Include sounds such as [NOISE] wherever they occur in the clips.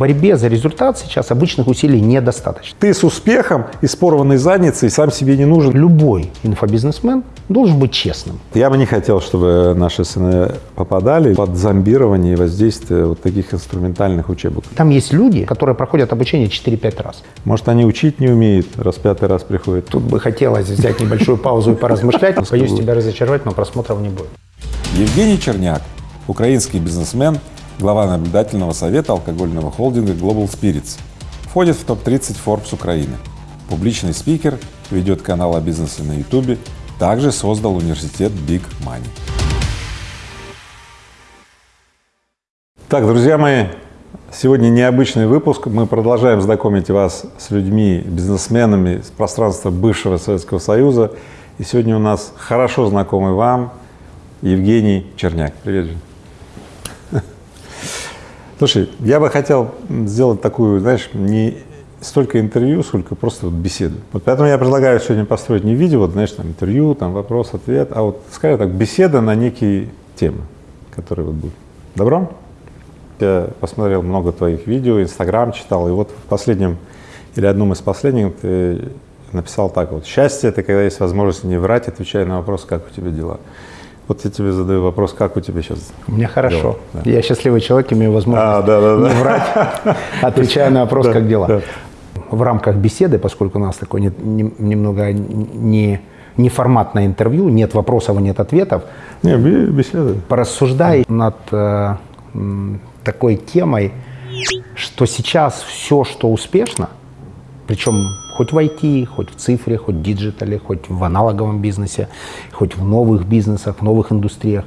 борьбе за результат сейчас обычных усилий недостаточно. Ты с успехом и с порванной задницей сам себе не нужен. Любой инфобизнесмен должен быть честным. Я бы не хотел, чтобы наши сыны попадали под зомбирование и воздействие вот таких инструментальных учебок. Там есть люди, которые проходят обучение 4-5 раз. Может, они учить не умеют, раз пятый раз приходят. Тут бы хотелось взять небольшую паузу и поразмышлять. Боюсь тебя разочаровать, но просмотров не будет. Евгений Черняк, украинский бизнесмен, глава наблюдательного совета алкогольного холдинга Global Spirits. Входит в топ-30 Forbes Украины. Публичный спикер, ведет канал о бизнесе на YouTube, также создал университет Big Money. Так, друзья мои, сегодня необычный выпуск. Мы продолжаем знакомить вас с людьми, бизнесменами с пространства бывшего Советского Союза. И сегодня у нас хорошо знакомый вам Евгений Черняк. Привет, Жень. Слушай, я бы хотел сделать такую, знаешь, не столько интервью, сколько просто вот беседу. Вот поэтому я предлагаю сегодня построить не видео, вот, знаешь, там интервью, там вопрос, ответ, а вот, скажем так, беседа на некие темы, которые вот будут. Добро? Я посмотрел много твоих видео, Инстаграм читал, и вот в последнем или одном из последних ты написал так вот, счастье – это когда есть возможность не врать, отвечая на вопрос, как у тебя дела. Вот я тебе задаю вопрос, как у тебя сейчас? У меня хорошо. Дела, да. Я счастливый человек, имею возможность А, да, да, да. не врать, [LAUGHS] отвечая на вопрос, Да, как дела. да. В рамках беседы, поскольку у нас не- не- немного не, неформатное интервью, нет вопросов и нет ответов, Не, бе- беседа. порассуждай над э, такой темой, что сейчас все, что успешно, причем хоть в IT, хоть в цифре, хоть в диджитале, хоть в аналоговом бизнесе, хоть в новых бизнесах, в новых индустриях,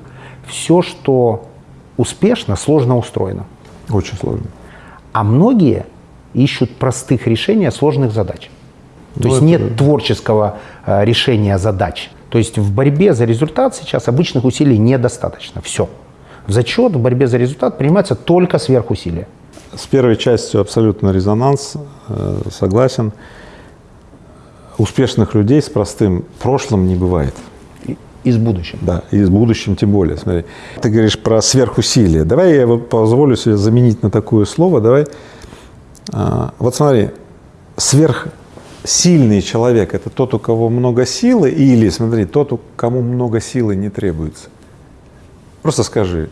все, что успешно, сложно устроено. Очень сложно. А многие ищут простых решений сложных задач. То Ну, есть нет творческого э, решения задач. То есть в борьбе за результат сейчас обычных усилий недостаточно. Все. В зачет в борьбе за результат принимается только сверхусилия. С первой частью абсолютно резонанс, э, согласен. Успешных людей с простым прошлым не бывает. И, с будущим. Да, и с будущим тем более. Смотри, ты говоришь про сверхусилие. Давай я позволю себе заменить на такое слово. Давай. А, вот смотри, сверхсильный человек – это тот, у кого много силы, или, смотри, тот, у кому много силы не требуется. Просто скажи,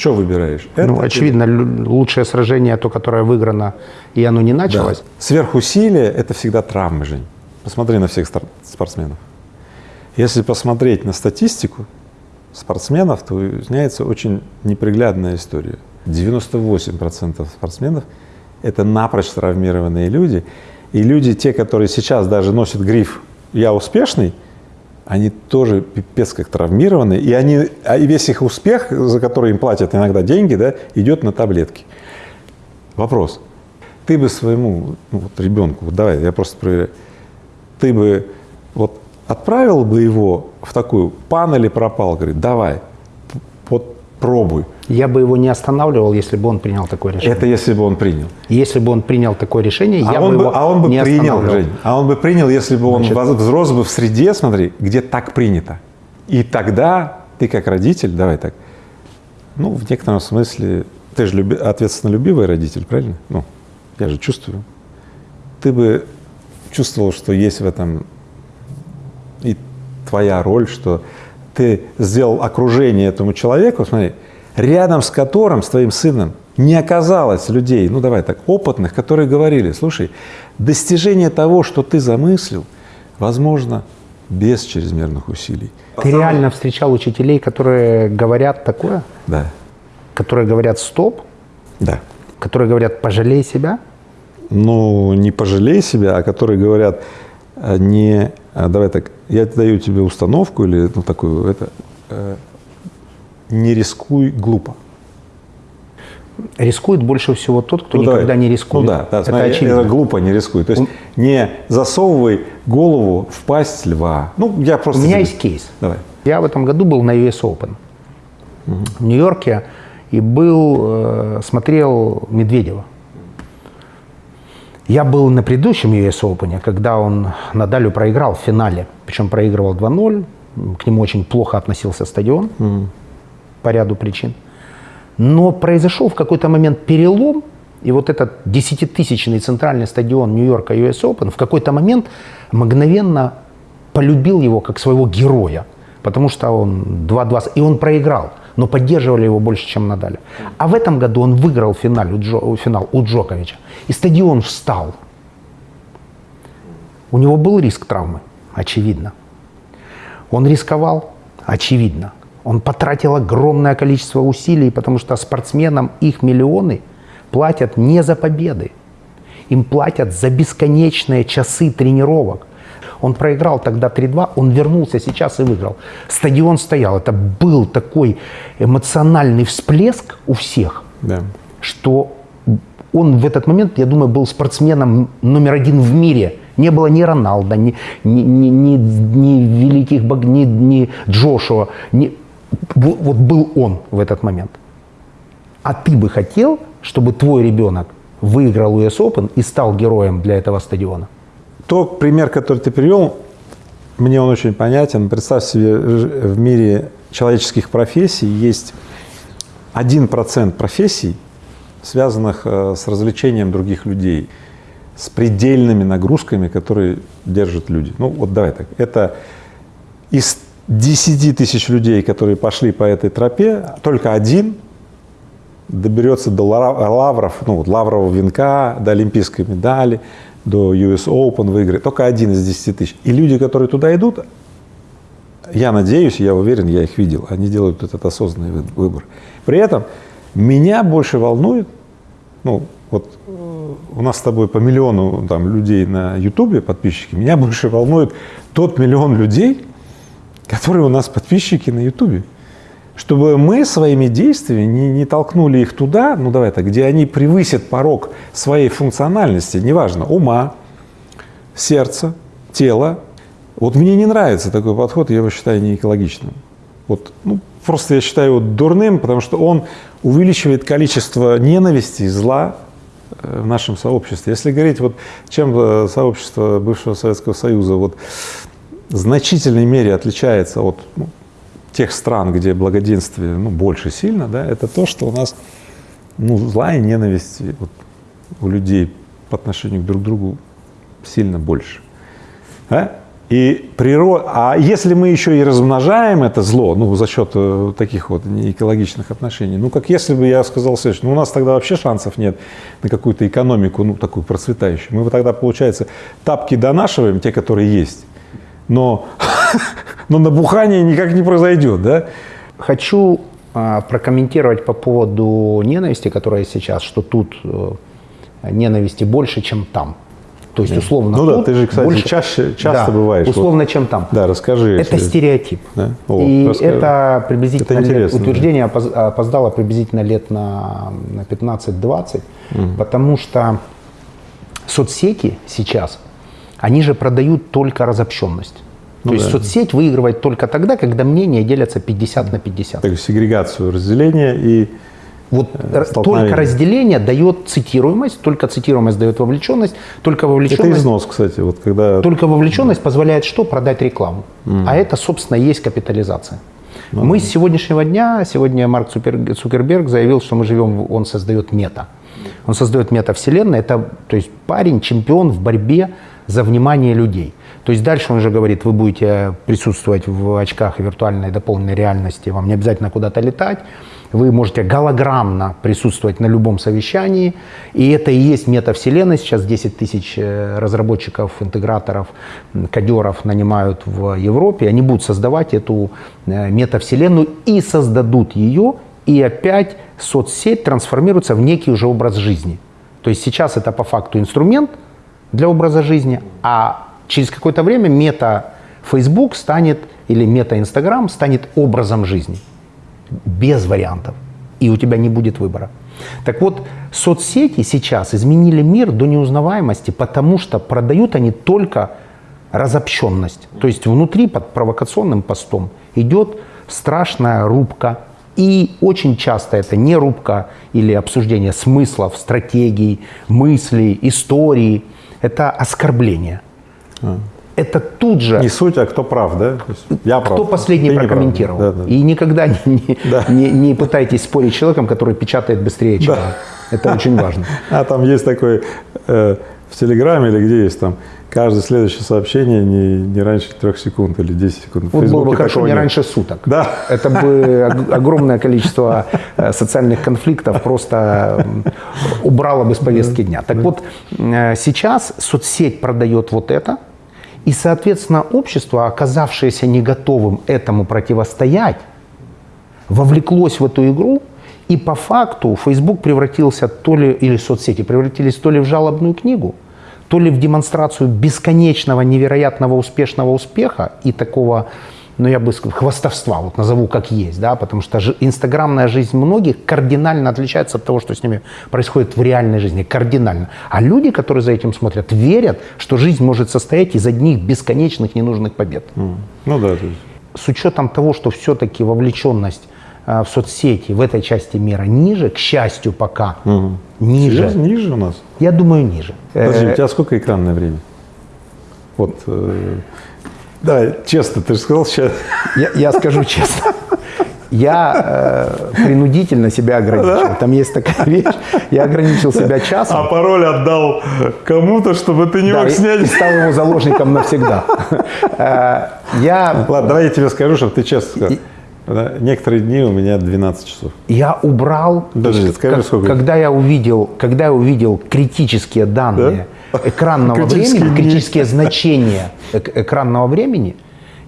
что выбираешь? ну, Это очевидно, лю- лучшее сражение то, которое выиграно, и оно не началось. Да. Сверхусилие – это всегда травмы, Жень. Посмотри на всех спортсменов. Если посмотреть на статистику спортсменов, то выясняется очень неприглядная история. 98% спортсменов – это напрочь травмированные люди. И люди, те, которые сейчас даже носят гриф «я успешный», они тоже пипец как травмированы, и, они, а и весь их успех, за который им платят иногда деньги, да, идет на таблетки. Вопрос. Ты бы своему ну, вот ребенку, давай, я просто проверяю, ты бы вот отправил бы его в такую пан или пропал, говорит, давай, пробуй. Я бы его не останавливал, если бы он принял такое решение. Это если бы он принял. Если бы он принял такое решение, А я он бы его а он бы не принял. Жень, а он бы принял, если бы он Значит- взрос бы в среде, смотри, где так принято. И тогда ты как родитель, давай так, ну, в некотором смысле, ты же люби, ответственно любивый родитель, правильно? Ну, я же чувствую. Ты бы чувствовал, что есть в этом и твоя роль, что ты сделал окружение этому человеку, смотри, рядом с которым, с твоим сыном, не оказалось людей, ну давай так, опытных, которые говорили, слушай, достижение того, что ты замыслил, возможно без чрезмерных усилий. Ты реально встречал учителей, которые говорят такое? Да, Которые говорят «стоп», да. которые говорят «пожалей себя»? Ну, не пожалей себя, а которые говорят, не, а, давай так, я даю тебе установку или ну, такую, это, э, не рискуй глупо. Рискует больше всего тот, кто Ну, никогда давай. не рискует. Ну да, да это смотри, очевидно. это глупо, не рискуй. То есть не засовывай голову в пасть льва. Ну, я У просто... меня тебе- есть кейс. Давай. Я в этом году был на US Open в Нью-Йорке и был, э, смотрел Медведева. Я был на предыдущем US Open, когда он Надалю проиграл в финале. Причем проигрывал 2-0. К нему очень плохо относился стадион по ряду причин. Но произошел в какой-то момент перелом, И вот этот десятитысячный центральный стадион Нью-Йорка US Open в какой-то момент мгновенно полюбил его как своего героя, потому что он 2-2, и он проиграл, но поддерживали его больше, чем Надаля. А в этом году он выиграл финал у, Джо, финал у Джоковича, и стадион встал. У него был риск травмы, очевидно. Он рисковал, очевидно. Он потратил огромное количество усилий, потому что спортсменам их миллионы платят не за победы. Им платят за бесконечные часы тренировок. Он проиграл тогда 3-2, он вернулся сейчас и выиграл. Стадион стоял. Это был такой эмоциональный всплеск у всех, Да. что он в этот момент, я думаю, был спортсменом номер один в мире. Не было ни Роналда, ни, ни, ни, ни, ни великих бог, ни, ни Джошуа. Ни, вот был он в этот момент. А ты бы хотел, чтобы твой ребенок выиграл US Open и стал героем для этого стадиона? Тот пример, который ты привел, мне он очень понятен. Представь себе, в мире человеческих профессий есть 1% профессий, связанных э, с развлечением других людей, с предельными нагрузками, которые держат люди. Ну вот давай так. Это из 10 тысяч людей, которые пошли по этой тропе, только один доберется до ла- лавров, ну лаврового венка, до олимпийской медали, до US Open выиграет. Только один из 10 тысяч. И люди, которые туда идут, я надеюсь, я уверен, я их видел, они делают этот осознанный вы- выбор. При этом меня больше волнует, ну вот э, у нас с тобой по миллиону там, людей на Ютубе подписчики, меня больше волнует тот миллион людей, которые у нас подписчики на Ютубе. Чтобы мы своими действиями не, не толкнули их туда, ну давай так, где они превысят порог своей функциональности, неважно, ума, сердца, тела. Вот мне не нравится такой подход, я его считаю не экологичным. Вот, ну, просто я считаю его дурным, потому что он увеличивает количество ненависти зла э, в нашем сообществе. Если говорить, вот чем э, сообщество бывшего Советского Союза вот, в значительной мере отличается от ну, тех стран, где благоденствие ну, больше сильно, да, это то, что у нас ну, злая ненависть вот, у людей по отношению к друг другу сильно больше. Да? И природа, а если мы еще и размножаем это зло, ну, за счет э, таких вот неэкологичных отношений, ну, как если бы я сказал следующее, ну, у нас тогда вообще шансов нет на какую-то экономику, ну, такую процветающую. Мы бы тогда, получается, тапки донашиваем, те, которые есть, но, [LAUGHS] но набухание никак не произойдет, да? Хочу а, прокомментировать по поводу ненависти, которая сейчас, что тут э, ненависти больше, чем там. То есть условно Ну да, ты же, кстати, больше- чаще- часто Да, бываешь. Условно, чем там. Да, расскажи. Это если- стереотип. Да? О, И расскажи. это приблизительно Это лет- да. утверждение опоз- опоздало приблизительно лет на, на 15-20, потому что соцсети сейчас, они же продают только разобщенность. Ну То есть да. соцсеть выигрывает только тогда, когда мнения делятся 50 на 50. Так, сегрегацию, разделение и Вот Э, только разделение дает цитируемость, только цитируемость дает вовлеченность, только это вовлеченность, износ, кстати, вот когда только вовлеченность позволяет что? Продать рекламу. А это, собственно, и есть капитализация. Ну мы с сегодняшнего дня, сегодня Марк Цукер- Цукерберг заявил, что мы живем, он создает мета. Он создает метавселенную, это, то есть парень, чемпион в борьбе за внимание людей. То есть дальше он уже говорит, вы будете присутствовать в очках виртуальной дополненной реальности, вам не обязательно куда-то летать, вы можете голограммно присутствовать на любом совещании, и это и есть метавселенная. Сейчас 10 тысяч э, разработчиков, интеграторов, кодеров нанимают в Европе, они будут создавать эту э, метавселенную и создадут ее, и опять соцсеть трансформируется в некий уже образ жизни. То есть сейчас это по факту инструмент для образа жизни, а через какое-то время мета Facebook станет или мета Instagram станет образом жизни без вариантов, и у тебя не будет выбора. Так вот, соцсети сейчас изменили мир до неузнаваемости, потому что продают они только разобщенность. То есть внутри под провокационным постом идет страшная рубка. И очень часто это не рубка или обсуждение смыслов, стратегий, мыслей, истории. Это оскорбление. Это тут же не суть, а кто прав, да? Я прав. кто последний ты прокомментировал. Да, да. И никогда не, не, [LAUGHS] Да. не- не пытайтесь спорить с человеком, который печатает быстрее, чем Да. Это очень важно. [LAUGHS] А там есть такой э, в Телеграме или где есть там каждое следующее сообщение не, не раньше трех секунд или 10 секунд. Вот было бы хорошо не раньше суток. Да. Это бы ог- огромное количество э, социальных конфликтов просто м, убрало бы с повестки дня. Так вот, э, сейчас соцсеть продает вот это, и, соответственно, общество, оказавшееся не готовым этому противостоять, вовлеклось в эту игру, и по факту Facebook превратился то ли, или соцсети превратились то ли в жалобную книгу, то ли в демонстрацию бесконечного, невероятного успешного успеха и такого, ну я бы сказал, хвастовства, вот назову как есть, да, потому что жи- инстаграмная жизнь многих кардинально отличается от того, что с ними происходит в реальной жизни, кардинально. А люди, которые за этим смотрят, верят, что жизнь может состоять из одних бесконечных ненужных побед. Ну да, с учетом того, что все-таки вовлеченность в соцсети в этой части мира ниже, к счастью, пока ниже. Серьезно, ниже у нас? Я думаю, ниже. Подожди, Э, у тебя сколько экранное время? Вот, э, да, честно, ты же сказал сейчас. я, я скажу честно. Я э, принудительно себя ограничил. Там есть такая вещь. Я ограничил себя часом. А пароль отдал кому-то, чтобы ты не да, мог и- и снять. стал его заложником навсегда. Э, Я Ладно, давай я тебе скажу, чтобы ты честно сказал. Да, Некоторые дни у меня 12 часов. Я убрал, Подожди, есть, скажи, как- сколько? когда я увидел, когда я увидел критические данные [LAUGHS] экранного Критические времени, дни. критические значения эк- экранного времени,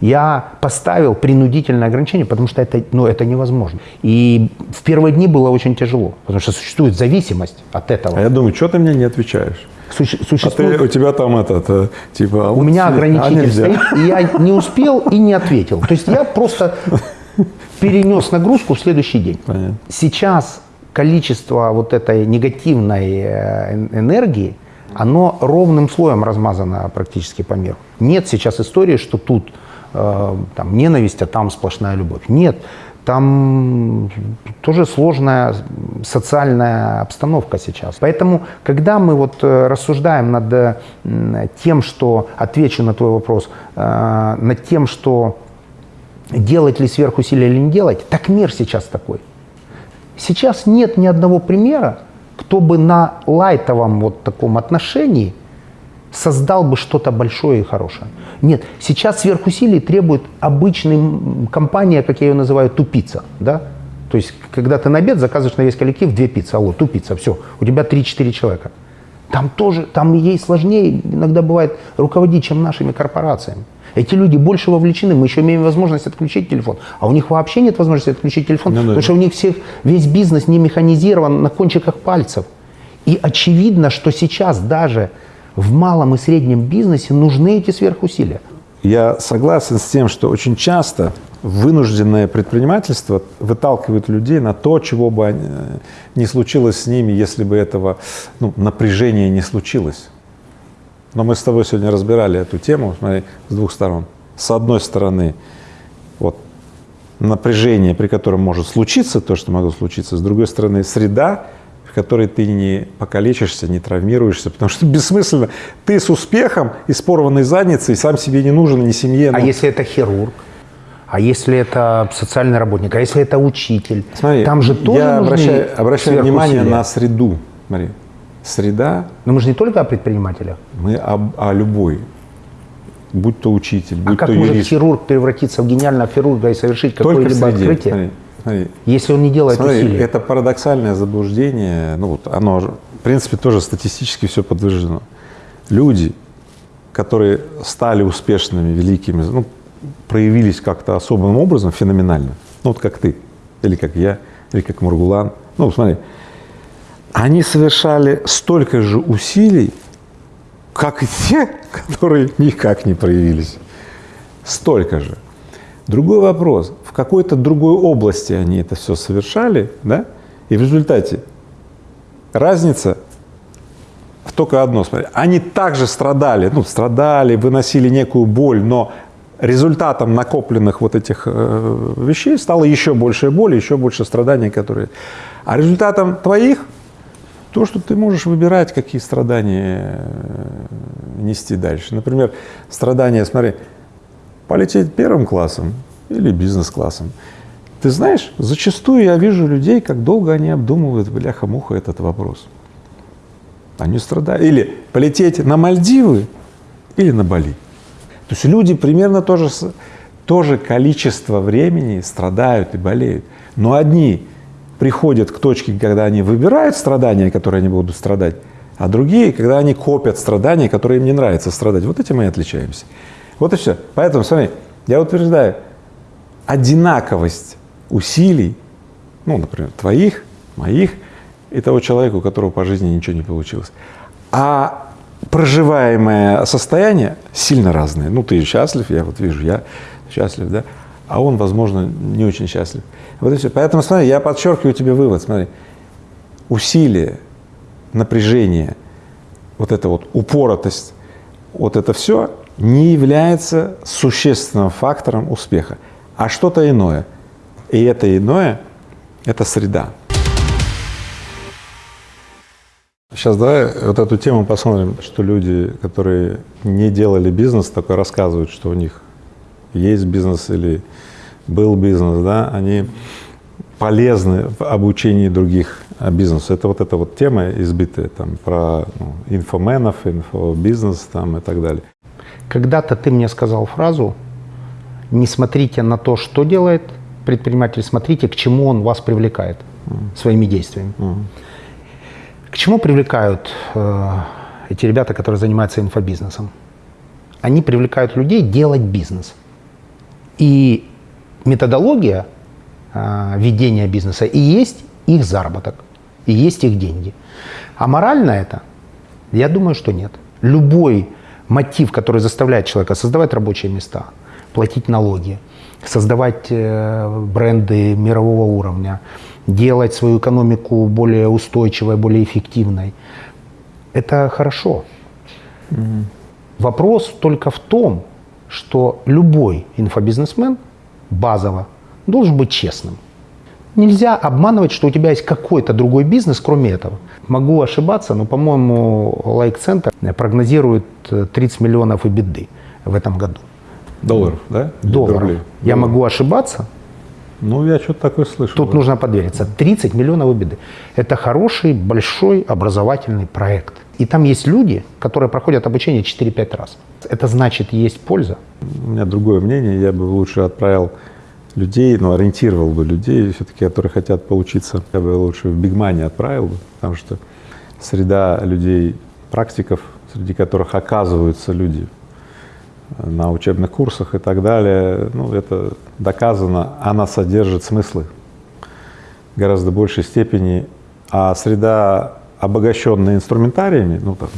я поставил принудительное ограничение, потому что это, ну, это невозможно. И в первые дни было очень тяжело, потому что существует зависимость от этого. А я думаю, что ты мне не отвечаешь? Суще- А существует- ты, у тебя там этот, э, типа... а у вот меня а ограничитель нельзя. стоит, и я не успел и не ответил. То есть я просто [LAUGHS] [LAUGHS] перенес нагрузку в следующий день. Понятно. Сейчас количество вот этой негативной э, эн- энергии, оно ровным слоем размазано практически по миру. Нет сейчас истории, что тут э, там, ненависть, а там сплошная любовь. Нет. Там тоже сложная социальная обстановка сейчас. Поэтому, когда мы вот э, рассуждаем над э, тем, что, отвечу на твой вопрос, э, над тем, что делать ли сверхусилия или не делать, так мир сейчас такой. Сейчас нет ни одного примера, кто бы на лайтовом вот таком отношении создал бы что-то большое и хорошее. Нет, сейчас сверхусилий требует обычная компания, как я ее называю, тупица. Да? То есть, когда ты на обед заказываешь на весь коллектив две пиццы, алло, тупица, все, у тебя 3-4 человека. Там тоже, там ей сложнее иногда бывает руководить, чем нашими корпорациями. Эти люди больше вовлечены, мы еще имеем возможность отключить телефон, а у них вообще нет возможности отключить телефон, Ну да. потому что у них всех, весь бизнес не механизирован на кончиках пальцев. И очевидно, что сейчас даже в малом и среднем бизнесе нужны эти сверхусилия. Я согласен с тем, что очень часто вынужденное предпринимательство выталкивает людей на то, чего бы э, не случилось с ними, если бы этого ну, напряжения не случилось. Но мы с тобой сегодня разбирали эту тему, смотри, с двух сторон. С одной стороны, вот напряжение, при котором может случиться то, что могло случиться, с другой стороны, среда, в которой ты не покалечишься, не травмируешься, потому что бессмысленно. Ты с успехом и с порванной задницей сам себе не нужен, ни семье. А ну, если это хирург? А если это социальный работник? А если это учитель? Смотри, Там же тоже я обращаю, обращаю внимание на среду. Смотри, среда, Но мы же не только о предпринимателях. мы об- о любой, будь то учитель, А будь как то может юрист. хирург превратиться в гениального хирурга и совершить какое-либо открытие, Смотри, смотри. если он не делает Смотри, усилий? это парадоксальное заблуждение, ну вот оно, в принципе, тоже статистически все подтверждено. Люди, которые стали успешными, великими, ну, проявились как-то особым образом, феноменально, ну вот как ты, или как я, или как Мургулан, ну смотри, они совершали столько же усилий, как и те, [LAUGHS] которые никак не проявились. Столько же. Другой вопрос, в какой-то другой области они это все совершали, да, и в результате разница только одно, смотри, они также страдали, ну, страдали, выносили некую боль, но результатом накопленных вот этих э, вещей стало еще больше боли, еще больше страданий, которые... А результатом твоих то, что ты можешь выбирать, какие страдания э, нести дальше. Например, страдания, смотри, полететь первым классом или бизнес-классом, Ты знаешь, зачастую я вижу людей, как долго они обдумывают, бляха-муха, этот вопрос. Они страдают. Или полететь на Мальдивы, или на Бали. То есть люди примерно тоже, тоже количество времени страдают и болеют. Но одни приходят к точке, когда они выбирают страдания, которые они будут страдать, а другие, когда они копят страдания, которые им не нравится страдать. Вот этим мы и отличаемся. Вот и все. Поэтому, смотри, я утверждаю, одинаковость усилий, ну, например, твоих, моих, и того человека, у которого по жизни ничего не получилось. А проживаемое состояние сильно разное. Ну, ты счастлив, я вот вижу, я счастлив, да, а он, возможно, не очень счастлив. Вот и все. Поэтому, смотри, я подчеркиваю тебе вывод, смотри, усилие, напряжение, вот эта вот упоротость, вот это все не является существенным фактором успеха, а что-то иное. И это иное – это среда. Сейчас давай вот эту тему посмотрим, что люди, которые не делали бизнес, только рассказывают, что у них есть бизнес или был бизнес, да, они полезны в обучении других бизнесу. Это вот эта вот тема избитая там про ну, инфоменов, инфобизнес там и так далее. Когда-то ты мне сказал фразу «Не смотрите на то, что делает предприниматель, смотрите, к чему он вас привлекает mm. своими действиями». Mm. К чему привлекают э, эти ребята, которые занимаются инфобизнесом? Они привлекают людей делать бизнес. И методология э, ведения бизнеса и есть их заработок, и есть их деньги. А морально это? Я думаю, что нет. Любой мотив, который заставляет человека создавать рабочие места, платить налоги, создавать э, бренды мирового уровня, делать свою экономику более устойчивой, более эффективной. Это хорошо. Угу. Вопрос только в том, что любой инфобизнесмен базово должен быть честным. Нельзя обманывать, что у тебя есть какой-то другой бизнес, кроме этого. Могу ошибаться, но, по-моему, лайк-центр прогнозирует 30 миллионов и беды в этом году. Долларов, да? Долларов. Я могу ошибаться, ну, я что-то такое слышал. Тут да. нужно подвериться. 30 миллионов беды. Это хороший, большой образовательный проект. И там есть люди, которые проходят обучение 4-5 раз. Это значит, есть польза. У меня другое мнение. Я бы лучше отправил людей, ну, ориентировал бы людей, все-таки, которые хотят поучиться. Я бы лучше в Бигмане отправил бы, потому что среда людей, практиков, среди которых оказываются люди на учебных курсах и так далее, ну, это доказано, она содержит смыслы гораздо большей степени, а среда, обогащенная инструментариями, ну, там,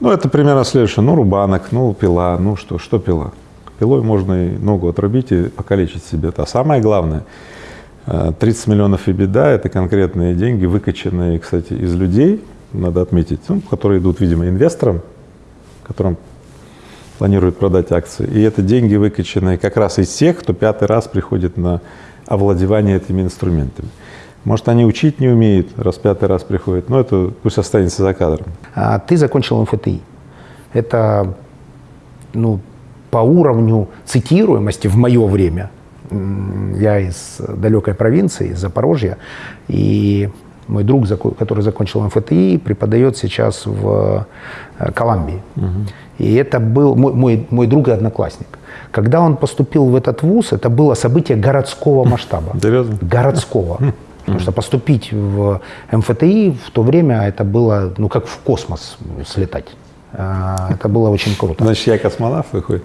ну, это примерно следующее, ну, рубанок, ну, пила, ну, что, что пила? Пилой можно и ногу отрубить и покалечить себе. А самое главное, 30 э, миллионов и беда – это конкретные деньги, выкачанные, кстати, из людей, надо отметить, ну, которые идут, видимо, инвесторам, которым планирует продать акции. И это деньги, выкачанные как раз из тех, кто пятый раз приходит на овладевание этими инструментами. Может, они учить не умеют, раз пятый раз приходят, но это пусть останется за кадром. А ты закончил МФТИ. Это ну, по уровню цитируемости в мое время. Я из далекой провинции, из Запорожья, и мой друг, который закончил МФТИ, преподает сейчас в э, Колумбии. Угу. И это был мой, мой, мой друг и одноклассник. Когда он поступил в этот вуз, это было событие городского [LAUGHS] масштаба. Городского. Потому что поступить в МФТИ в то время это было, ну, как в космос слетать. А, это было очень круто. Значит, я космонавт выходит?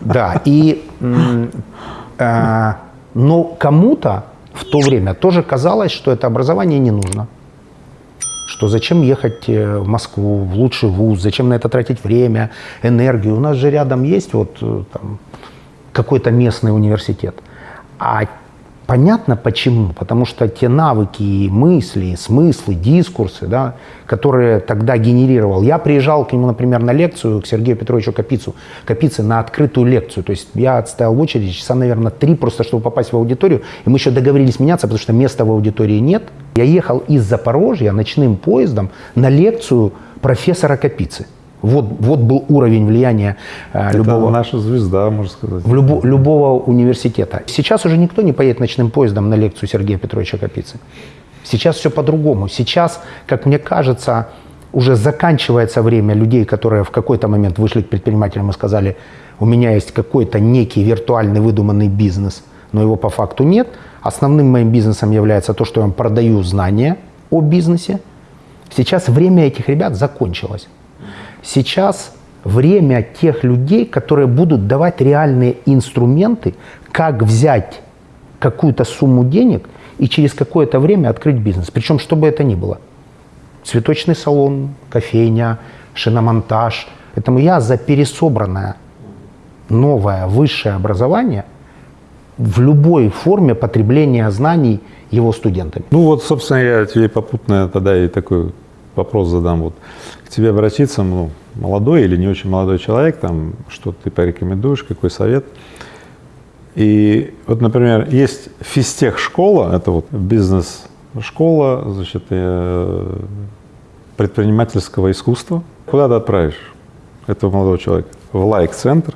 Да, и, а, но кому-то в то время тоже казалось, что это образование не нужно что зачем ехать э, в Москву, в лучший вуз, зачем на это тратить время, энергию. У нас же рядом есть вот э, какой-то местный университет. А Понятно почему. Потому что те навыки, мысли, смыслы, дискурсы, да, которые тогда генерировал. Я приезжал к нему, например, на лекцию, к Сергею Петровичу Капицу, Капице на открытую лекцию. То есть я отстоял в очереди часа, наверное, три, просто чтобы попасть в аудиторию. И мы еще договорились меняться, потому что места в аудитории нет. Я ехал из Запорожья ночным поездом на лекцию профессора Капицы. Вот, вот был уровень влияния э, Это любого, наша звезда, можно сказать. в любо- любого университета. Сейчас уже никто не поедет ночным поездом на лекцию Сергея Петровича Капицы. Сейчас все по-другому. Сейчас, как мне кажется, уже заканчивается время людей, которые в какой-то момент вышли к предпринимателям и сказали, у меня есть какой-то некий виртуальный выдуманный бизнес, но его по факту нет. Основным моим бизнесом является то, что я вам продаю знания о бизнесе. Сейчас время этих ребят закончилось. Сейчас время тех людей, которые будут давать реальные инструменты, как взять какую-то сумму денег и через какое-то время открыть бизнес. Причем, что бы это ни было. Цветочный салон, кофейня, шиномонтаж. Поэтому я за пересобранное новое высшее образование в любой форме потребления знаний его студентами. Ну вот, собственно, я тебе попутно тогда и такой вопрос задам. Вот к тебе обратиться, ну, молодой или не очень молодой человек, там, что ты порекомендуешь, какой совет? И вот, например, есть физтех-школа, это вот бизнес-школа, значит, э, предпринимательского искусства. Куда ты отправишь этого молодого человека? В лайк-центр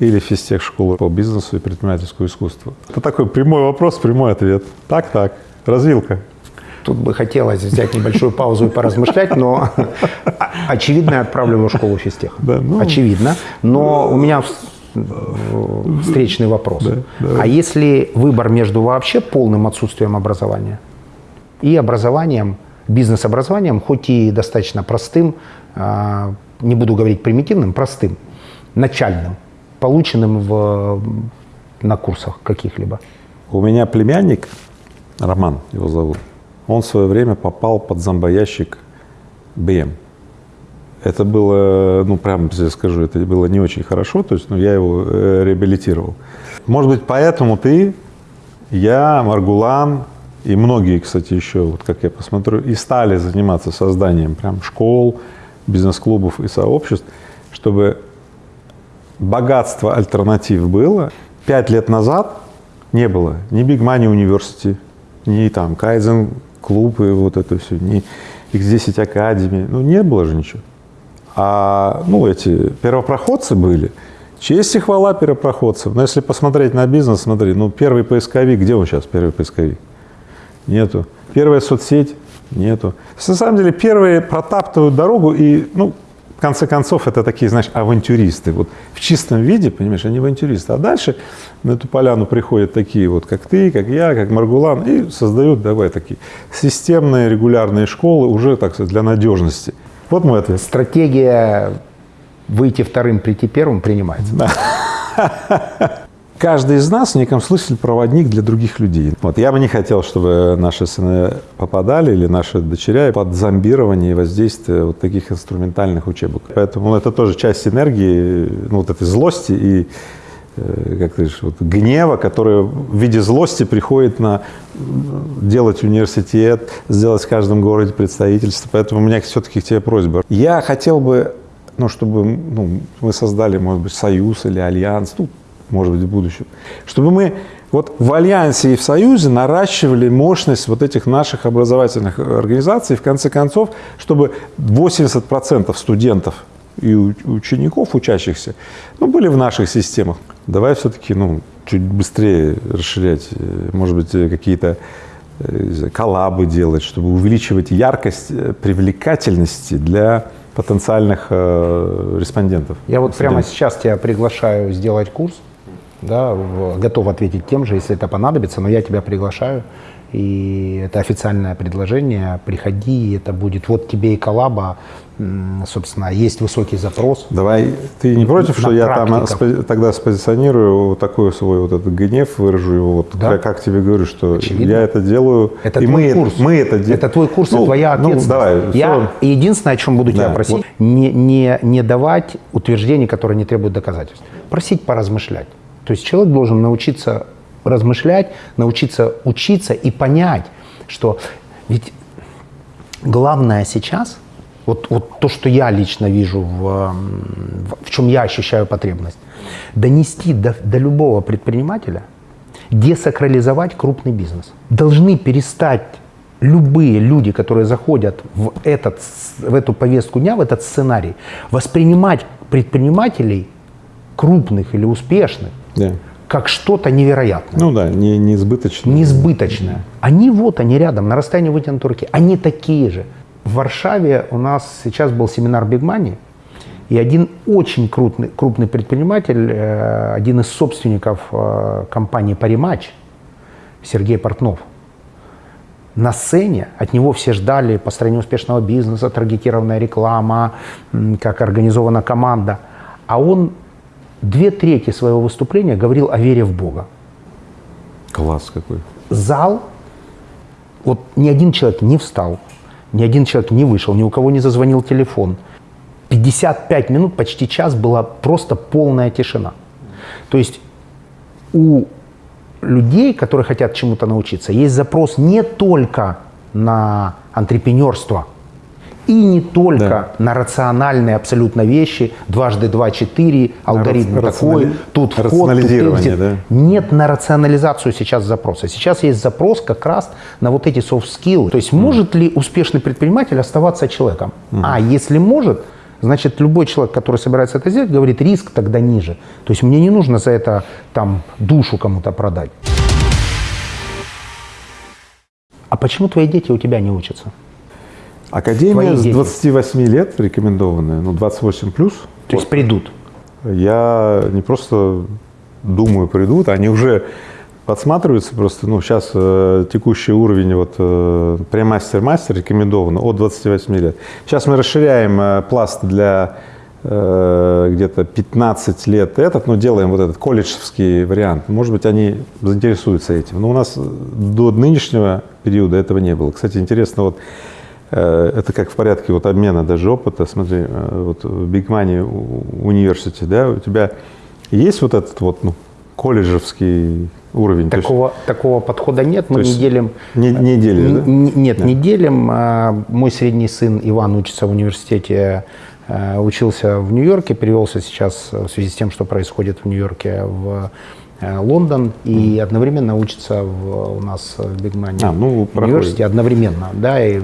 или физтех-школу по бизнесу и предпринимательскому искусству? Это такой прямой вопрос, прямой ответ. Так, так. Развилка. Тут бы хотелось взять небольшую паузу и поразмышлять, но очевидно, я отправлю его в школу физтеха. Да, ну. Очевидно. Но у меня встречный вопрос. да. А если выбор между вообще полным отсутствием образования и образованием, бизнес-образованием, хоть и достаточно простым, а, не буду говорить примитивным, простым, начальным, полученным в, на курсах каких-либо? У меня племянник, Роман его зовут, он в свое время попал под зомбоящик БМ. Это было, ну, прям тебе скажу, это было не очень хорошо, то есть, ну, я его э, реабилитировал. Может быть, поэтому ты, я, Маргулан и многие, кстати, еще, вот как я посмотрю, и стали заниматься созданием прям школ, бизнес-клубов и сообществ, чтобы богатство альтернатив было. Пять лет назад не было ни Big Money University, ни там Кайзен клуб и вот это все, ни X10 Academy, ну не было же ничего. А ну эти первопроходцы были, честь и хвала первопроходцев. Но если посмотреть на бизнес, смотри, ну первый поисковик, где он сейчас, первый поисковик? Нету. Первая соцсеть? Нету. На самом деле первые протаптывают дорогу и, ну, в конце концов, это такие, знаешь, авантюристы. Вот в чистом виде, понимаешь, они авантюристы. А дальше на эту поляну приходят такие вот, как ты, как я, как Маргулан, и создают, давай, такие системные, регулярные школы уже, так сказать, для надежности. Вот мой ответ. Стратегия выйти вторым, прийти первым принимается. [LAUGHS] Каждый из нас в неком смысле проводник для других людей. Вот я бы не хотел, чтобы наши сыны попадали или наши дочеря под зомбирование и воздействие вот таких инструментальных учебок. Поэтому это тоже часть энергии, ну, вот этой злости и э, как ты говоришь, вот, гнева, который в виде злости приходит на делать университет, сделать в каждом городе представительство. Поэтому у меня все-таки к тебе просьба. Я хотел бы, ну, чтобы ну, мы создали, может быть, союз или альянс, ну, может быть, в будущем, чтобы мы вот в альянсе и в союзе наращивали мощность вот этих наших образовательных организаций, в конце концов, чтобы 80% студентов и учеников, учащихся, ну, были в наших системах. Давай все-таки, ну, чуть быстрее расширять, э, может быть, э, какие-то э, коллабы делать, чтобы увеличивать яркость, привлекательности для потенциальных э, респондентов. Я вот прямо сейчас тебя приглашаю сделать курс, да, готов ответить тем же, если это понадобится, но я тебя приглашаю, и это официальное предложение, приходи, это будет, вот тебе и коллаба, собственно, есть высокий запрос. Давай, ты не против, что я там тогда спозиционирую такой свой вот этот гнев, выражу его, вот Да. как, как тебе говорю, что Очевидно. я это делаю, Это и твой мы, курс. Это, мы это делаем. Это твой курс Ну, и твоя ну, ответственность. давай, Я всё. единственное, о чем буду тебя Да, просить, вот. не, не, не давать утверждений, которые не требуют доказательств. Просить поразмышлять. То есть человек должен научиться размышлять, научиться учиться и понять, что ведь главное сейчас, вот, вот то, что я лично вижу, в, в чем я ощущаю потребность, донести до, до любого предпринимателя, десакрализовать крупный бизнес. Должны перестать любые люди, которые заходят в, этот, в эту повестку дня, в этот сценарий, воспринимать предпринимателей крупных или успешных Да. как что-то невероятное, Ну да, не, не избыточно. неизбыточное. Они вот, они рядом, на расстоянии вытянутой руки. Они такие же. В Варшаве у нас сейчас был семинар Big Money, и один очень крупный, крупный предприниматель, э, один из собственников э, компании «Паримач», Сергей Портнов, на сцене, от него все ждали построение успешного бизнеса, таргетированная реклама, как организована команда. А он две трети своего выступления говорил о вере в Бога. Класс какой. Зал, вот ни один человек не встал, ни один человек не вышел, ни у кого не зазвонил телефон. 55 минут, почти час была просто полная тишина. То есть у людей, которые хотят чему-то научиться, есть запрос не только на антрепренерство и не только Да. на рациональные абсолютно вещи, дважды два четыре, алгоритм рационали- такой, тут вход, тут экзит. да. Нет на рационализацию сейчас запроса. Сейчас есть запрос как раз на вот эти soft skills. То есть может ли успешный предприниматель оставаться человеком? А если может, значит любой человек, который собирается это сделать, говорит, риск тогда ниже. То есть мне не нужно за это там душу кому-то продать. А почему твои дети у тебя не учатся? Академия с дети. 28 лет рекомендованная, ну 28 плюс. То есть придут. Я не просто думаю, придут, они уже подсматриваются просто, ну, сейчас э, текущий уровень вот э, премастер-мастер рекомендован от 28 лет. Сейчас мы расширяем э, пласт для э, где-то 15 лет этот, но делаем вот этот колледжский вариант. Может быть, они заинтересуются этим. Но у нас до нынешнего периода этого не было. Кстати, интересно, вот это как в порядке вот обмена даже опыта. Смотри, э, вот в Big Money университете, да, у тебя есть вот этот вот ну, колледжевский уровень? То есть Такого, такого подхода нет, мы не делим. не- не делишь, да? Н- н- Нет, не делим. Мой средний сын Иван учится в университете, э, учился в Нью-Йорке, перевелся сейчас э, в связи с тем, что происходит в Нью-Йорке в э, Лондон и одновременно учится в, у нас в Бигмане А, ну, университете одновременно, да, и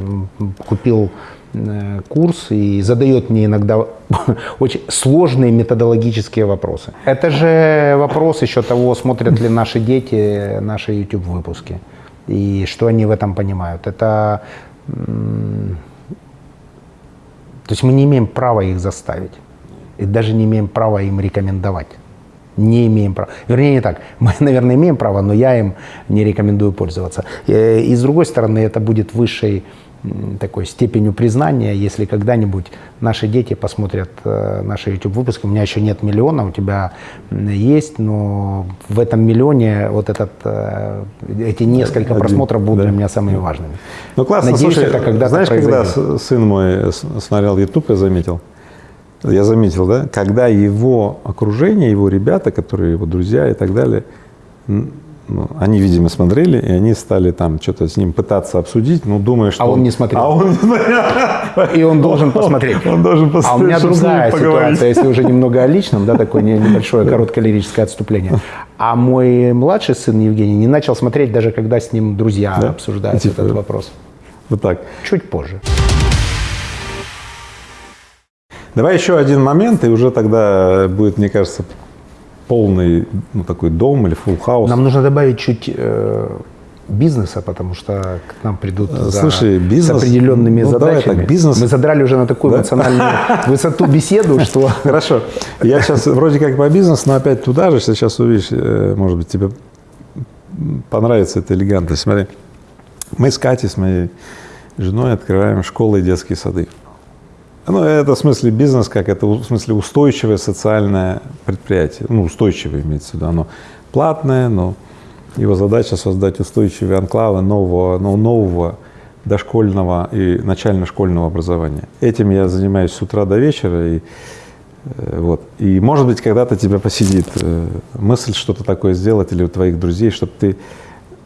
купил э, курс и задает мне иногда [LAUGHS] очень сложные методологические вопросы. Это же вопрос еще того, смотрят ли наши дети наши YouTube-выпуски и что они в этом понимают. Это, то есть мы не имеем права их заставить и даже не имеем права им рекомендовать. Не имеем права. Вернее, не так. [LAUGHS] Мы, наверное, имеем право, но я им не рекомендую пользоваться. Э, И с другой стороны, это будет высшей такой степенью признания, если когда-нибудь наши дети посмотрят э, наши YouTube-выпуски. У меня еще нет миллиона, у тебя есть, но в этом миллионе вот этот, э, эти несколько Один, просмотров будут да. для меня самыми важными. Ну классно, Надеюсь, слушай, это когда-то знаешь, когда сын мой смотрел YouTube, я заметил, я заметил, да, когда его окружение, его ребята, которые его друзья и так далее, ну, они, видимо, смотрели, и они стали там что-то с ним пытаться обсудить, ну, думая, что... А он не смотрел. А он не смотрел. И он должен [LAUGHS] посмотреть. Он должен посмотреть, А у меня другая поговорить. ситуация, если уже немного о личном, да, такое не- небольшое короткое лирическое отступление. А мой младший сын Евгений не начал смотреть даже когда с ним друзья Да? обсуждают Типа, этот вопрос. Вот так. Чуть позже. Давай еще один момент, и уже тогда будет, мне кажется, полный ну, такой дом или full хаус. Нам нужно добавить чуть э, бизнеса, потому что к нам придут за- слушай, бизнес- с определенными ну, давай задачами. так, бизнес- Мы задрали уже на такую эмоциональную [LAUGHS] высоту беседу, что Хорошо. Я сейчас вроде как по бизнесу, но опять туда же, сейчас увидишь, э, может быть, тебе понравится эта элегантность. Смотри, мы с Катей, с моей женой открываем школы и детские сады. Ну, это в смысле бизнес, как это в смысле устойчивое социальное предприятие. Ну, устойчивое имеется в виду. Оно платное, но его задача создать устойчивые анклавы нового, ну, нового дошкольного и начально-школьного образования. Этим я занимаюсь с утра до вечера. И, э, вот. и может быть, когда-то тебя посидит э, мысль что-то такое сделать или у твоих друзей, чтобы ты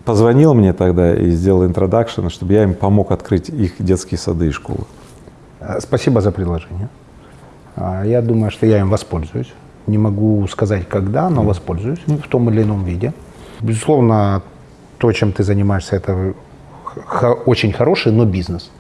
позвонил мне тогда и сделал интродакшн, чтобы я им помог открыть их детские сады и школы. Э, Спасибо за предложение. А, Я думаю, что я им воспользуюсь. Не могу сказать, когда, но воспользуюсь в том или ином виде. Безусловно, то, чем ты занимаешься, это очень хороший, но бизнес.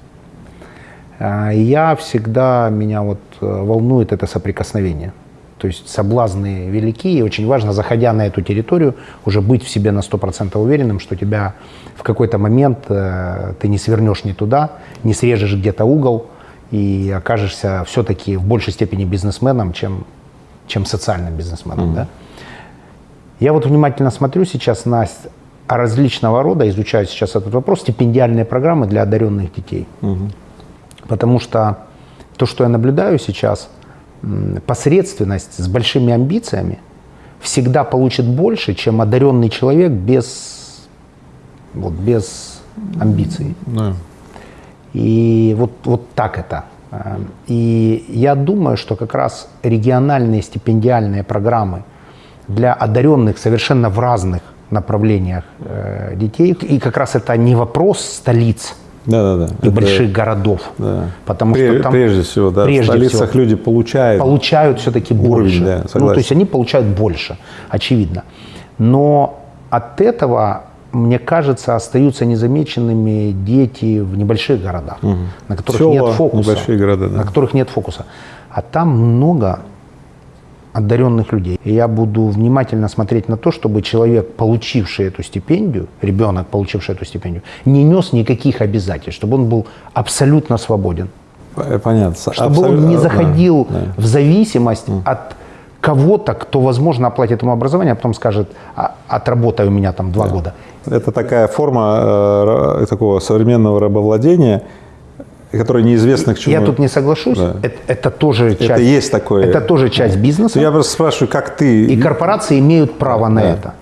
И Я всегда, меня вот э, волнует это соприкосновение. То есть соблазны велики, и очень важно, заходя на эту территорию, уже быть в себе на 100% уверенным, что тебя в какой-то момент э, ты не свернешь не туда, не срежешь где-то угол и окажешься все-таки в большей степени бизнесменом, чем, чем социальным бизнесменом. Да? Я вот внимательно смотрю сейчас на различного рода, изучаю сейчас этот вопрос, стипендиальные программы для одаренных детей. Потому что то, что я наблюдаю сейчас, посредственность с большими амбициями всегда получит больше, чем одаренный человек без, вот, без амбиций. Да. И вот, вот так это. Э, И я думаю, что как раз региональные стипендиальные программы для одаренных совершенно в разных направлениях э, детей, и как раз это не вопрос столиц Да, да, да. и больших городов, да. потому Пре- что там прежде всего, да, прежде в столицах всего люди получают. получают все-таки больше. да, ну, то есть они получают больше, очевидно. Но от этого, мне кажется, остаются незамеченными дети в небольших городах, на которых Села, нет фокуса. небольшие города, да. На которых нет фокуса. А там много одаренных людей. И я буду внимательно смотреть на то, чтобы человек, получивший эту стипендию, ребенок, получивший эту стипендию, не нес никаких обязательств, чтобы он был абсолютно свободен Понятно. чтобы он Абсолютно, не да, заходил да. в зависимость от кого-то, кто, возможно, оплатит ему образование, а потом скажет, а, отработай у меня там два года. Это такая форма э, такого современного рабовладения, которая неизвестна к чему. Я тут не соглашусь. Да. Это, это тоже часть. есть такое. Это тоже часть бизнеса. Я просто спрашиваю, как ты... И корпорации имеют право на это,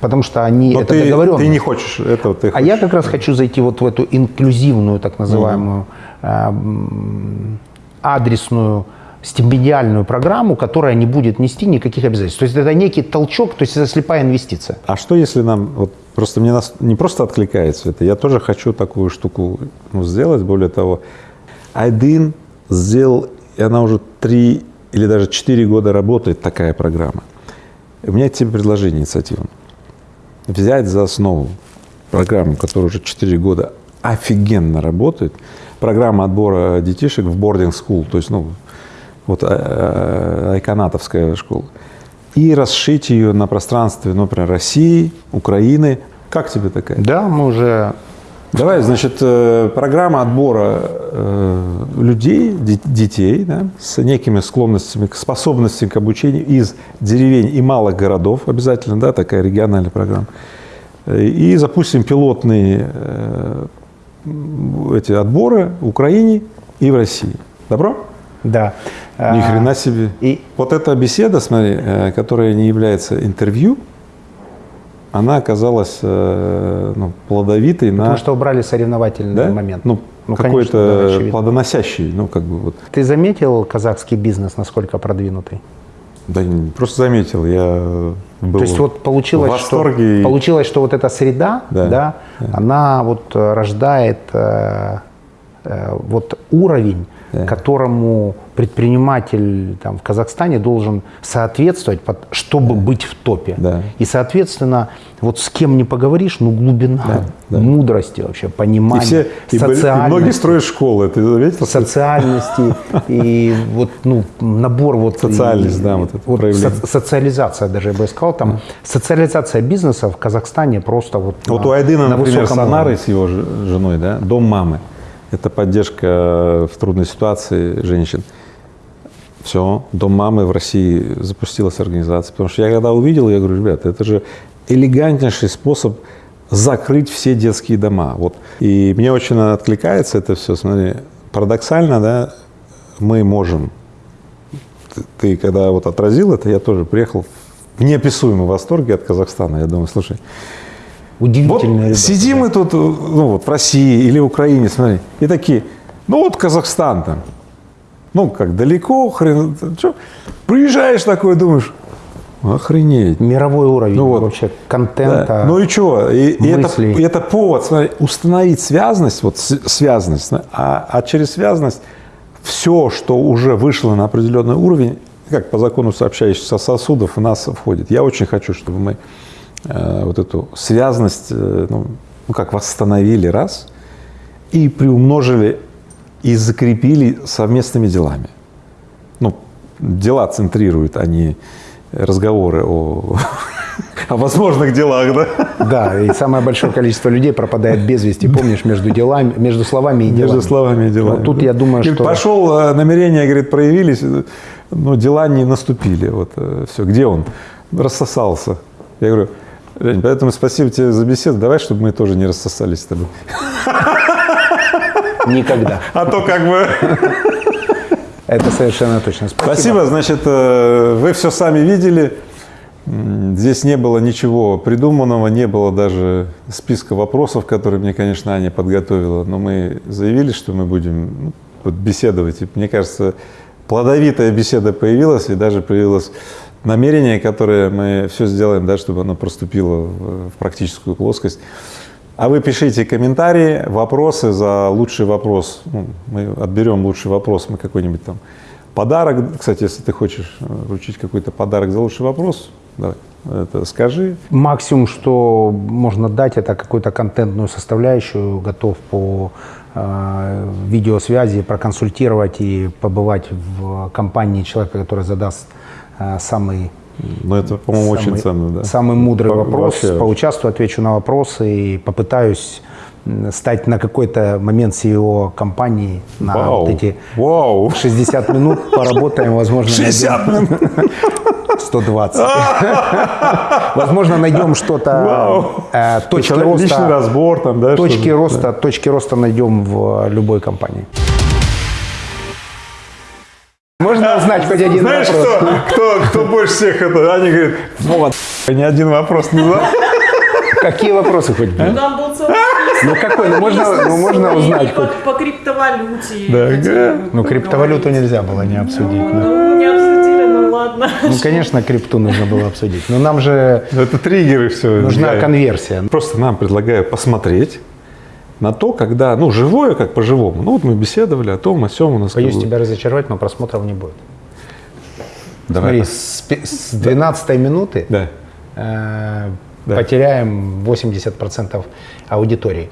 потому что они Но это ты, договоренность. ты не хочешь этого, ты А я как раз хочу зайти вот в эту инклюзивную, так называемую, эм, адресную стипендиальную программу, которая не будет нести никаких обязательств. То есть это некий толчок, то есть это слепая инвестиция. А что если нам, вот просто мне нас не просто откликается это, я тоже хочу такую штуку ну, сделать, более того, один сделал, и она уже три или даже четыре года работает, такая программа. У меня тебе предложение инициативно. Взять за основу программу, которая уже четыре года офигенно работает, программа отбора детишек в boarding school, то есть, ну, вот э, э, айконатовская школа, и расшить ее на пространстве, ну, например, России, Украины. Как тебе такая? Да, мы уже Давай, значит, э, программа отбора людей, де- детей, да, с некими склонностями, к способностям к обучению из деревень и малых городов, обязательно, да, такая региональная программа. И запустим пилотные эти отборы в Украине и в России. Добро? Да. Ни А, хрена себе. И Вот эта беседа, смотри, э, которая не является интервью, она оказалась э, ну, плодовитой на потому что убрали соревновательный да? момент. Ну, Ну, да, какой-то очевидно. плодоносящий, ну, как бы вот. Ты заметил казахский бизнес, насколько продвинутый? Да не, просто заметил, я был То есть вот получилось, в что, восторге. и- получилось, что вот эта среда, Да, да, она вот э, рождает э, э, вот уровень, Да. которому предприниматель там, в Казахстане должен соответствовать, под- чтобы быть в топе. Да. И, соответственно, вот с кем не поговоришь, ну, глубина да. мудрости вообще, И, понимания, все, и, и многие строят школы, ты заметил? социальности и вот ну набор вот Социальность, и- да, вот это проявление. со- социализация даже я бы сказал там социализация бизнеса в Казахстане просто вот Вот на- у Айдына, на например, высоком с его женой, да, дом мамы. Это поддержка в трудной ситуации женщин. Все, дом мамы в России запустилась организация. Потому что я когда увидел, я говорю, ребята, это же элегантнейший способ закрыть все детские дома. Вот. И мне очень откликается это все. Смотри, парадоксально, да, мы можем. Ты, ты когда вот отразил это, я тоже приехал в неописуемом восторге от Казахстана. Я думаю, слушай, вот удивительные ребята. сидим мы тут, ну вот в России или Украине, смотри, и такие, ну вот Казахстан там, ну как далеко, хрен, что, приезжаешь такой, думаешь, охренеть. мировой уровень Ну вот. вообще Да. контента Ну и что? И, и это, мыслей. и это повод смотри, установить связность, вот связность, а, а через связность все, что уже вышло на определенный уровень, как по закону сообщающихся сосудов, в нас входит. Я очень хочу, чтобы мы вот эту связность, э, ну, ну, как восстановили раз, и приумножили и закрепили совместными делами. Ну, дела центрируют, а не разговоры о, [LAUGHS] о возможных делах, да? Да, и самое большое количество людей пропадает без вести, помнишь, между делами, между словами и делами. Между словами и делами. Вот тут я думаю, Говорит, что... Пошел, э, намерения, говорит, проявились, э, но дела не наступили. Вот все. Где он? Рассосался. Я говорю, Жень, поэтому спасибо тебе за беседу. Давай, чтобы мы тоже не рассосались с тобой. Никогда. А то как бы... Это совершенно точно. Спасибо. Спасибо. Значит, э, вы все сами видели. Здесь не было ничего придуманного, не было даже списка вопросов, которые мне, конечно, Аня подготовила. Но мы заявили, что мы будем ну, беседовать. И мне кажется, плодовитая беседа появилась, и даже появилось намерение, которое мы все сделаем, да, чтобы оно проступило в, в практическую плоскость. А вы пишите комментарии, вопросы за лучший вопрос. Ну, мы отберем лучший вопрос, мы какой-нибудь там подарок. Кстати, если ты хочешь э, вручить какой-то подарок за лучший вопрос, давай, это скажи. Максимум, что можно дать, это какую-то контентную составляющую. Готов по э, видеосвязи проконсультировать и побывать в компании человека, который задаст самый Ну, это, по-моему, очень ценно, да. самый мудрый Во- вопрос. вообще. Поучаствую, отвечу на вопросы и попытаюсь стать на какой-то момент CEO компании на Вау, вот эти вау. 60 минут. Поработаем, возможно, 60 найдем- 120. Возможно, найдем что-то, точки Личный роста, разбор там, да? точки роста, точки роста найдем в любой компании. Можно узнать хоть один Знаешь, вопрос? кто, кто, кто больше всех это? Аня говорит, вот, ни один вопрос не задал. Какие вопросы хоть были? Там был целый. Ну какой? Ну можно, ну можно узнать по, хоть. по криптовалюте. Да. Ну криптовалюту нельзя было не обсудить. да. Ну, не обсудили, ну ладно. Ну конечно крипту нужно было обсудить. Но нам же Это триггеры все. нужна конверсия. Просто нам предлагаю посмотреть на то, когда, ну, живое, как по-живому. Ну, вот мы беседовали о том, о сем у нас. Боюсь тебя разочаровать, но просмотров не будет. Давай. Смотри, с, пе- с 12 минуты Да. э, Да. потеряем 80% аудитории.